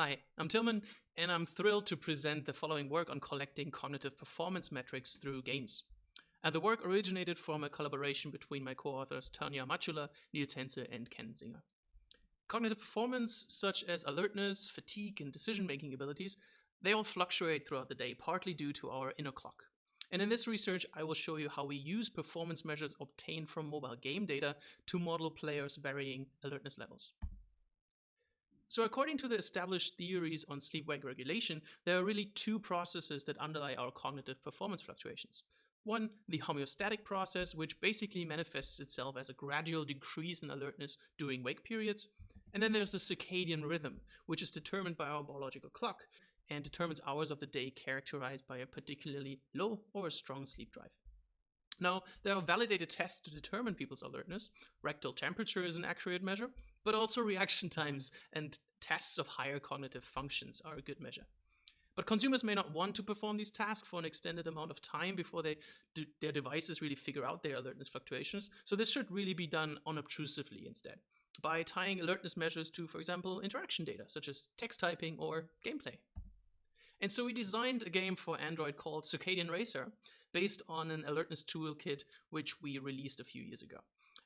Hi, I'm Tilman, and I'm thrilled to present the following work on collecting cognitive performance metrics through games. And the work originated from a collaboration between my co-authors Tonja Machulla, Niels Henze, and Ken Singer. Cognitive performance, such as alertness, fatigue, and decision-making abilities, they all fluctuate throughout the day, partly due to our inner clock. And in this research, I will show you how we use performance measures obtained from mobile game data to model players' varying alertness levels. So according to the established theories on sleep-wake regulation, there are really two processes that underlie our cognitive performance fluctuations. One, the homeostatic process, which basically manifests itself as a gradual decrease in alertness during wake periods. And then there's the circadian rhythm, which is determined by our biological clock and determines hours of the day characterized by a particularly low or a strong sleep drive. Now, there are validated tests to determine people's alertness. Rectal temperature is an accurate measure, but also reaction times and tests of higher cognitive functions are a good measure. But consumers may not want to perform these tasks for an extended amount of time before they their devices really figure out their alertness fluctuations. So this should really be done unobtrusively instead, by tying alertness measures to, for example, interaction data, such as text typing or gameplay. And so we designed a game for Android called Circadian Racer, based on an alertness toolkit which we released a few years ago.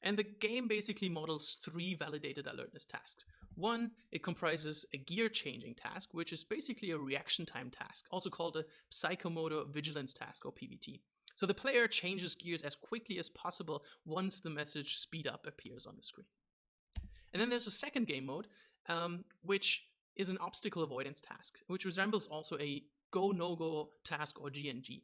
And the game basically models three validated alertness tasks. One, it comprises a gear changing task, which is basically a reaction time task, also called a psychomotor vigilance task or PVT. So the player changes gears as quickly as possible once the message speed up appears on the screen. And then there's a second game mode, um, which is an obstacle avoidance task, which resembles also a go no go task or GNG.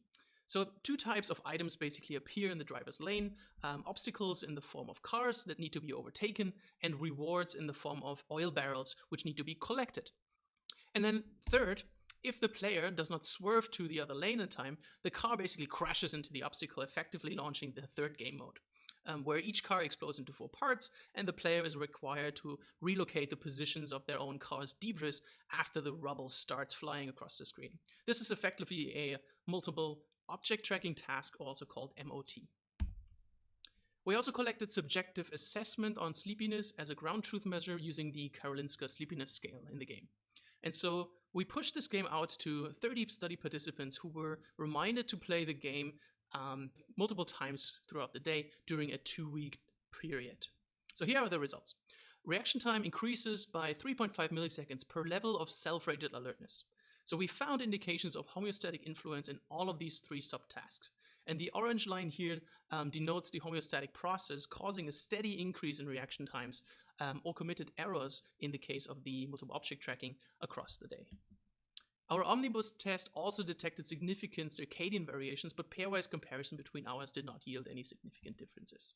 So two types of items basically appear in the driver's lane, um, obstacles in the form of cars that need to be overtaken, and rewards in the form of oil barrels which need to be collected. And then third, if the player does not swerve to the other lane in time, the car basically crashes into the obstacle, effectively launching the third game mode. Um, where each car explodes into four parts, and the player is required to relocate the positions of their own car's debris after the rubble starts flying across the screen. This is effectively a multiple object tracking task, also called MOT. We also collected subjective assessment on sleepiness as a ground truth measure using the Karolinska sleepiness scale in the game. And so we pushed this game out to 30 study participants who were reminded to play the game um, multiple times throughout the day during a two week period. So here are the results. Reaction time increases by 3.5 milliseconds per level of self-rated alertness. So we found indications of homeostatic influence in all of these three subtasks. And the orange line here um, denotes the homeostatic process causing a steady increase in reaction times um, or committed errors in the case of the multiple object tracking across the day. Our omnibus test also detected significant circadian variations, but pairwise comparison between hours did not yield any significant differences.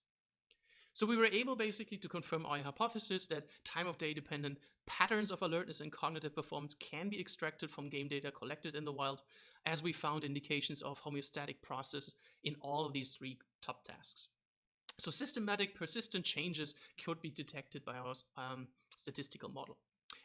So we were able basically to confirm our hypothesis that time of day dependent patterns of alertness and cognitive performance can be extracted from game data collected in the wild, as we found indications of homeostatic process in all of these three top tasks. So systematic persistent changes could be detected by our um, statistical model.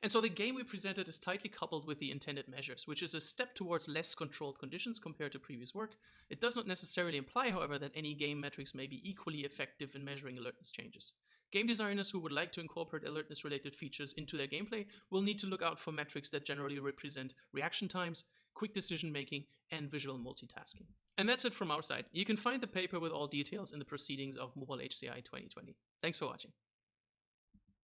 And so the game we presented is tightly coupled with the intended measures, which is a step towards less controlled conditions compared to previous work. It does not necessarily imply, however, that any game metrics may be equally effective in measuring alertness changes. Game designers who would like to incorporate alertness related features into their gameplay will need to look out for metrics that generally represent reaction times, quick decision making, and visual multitasking. And that's it from our side. You can find the paper with all details in the proceedings of Mobile HCI 2020. Thanks for watching.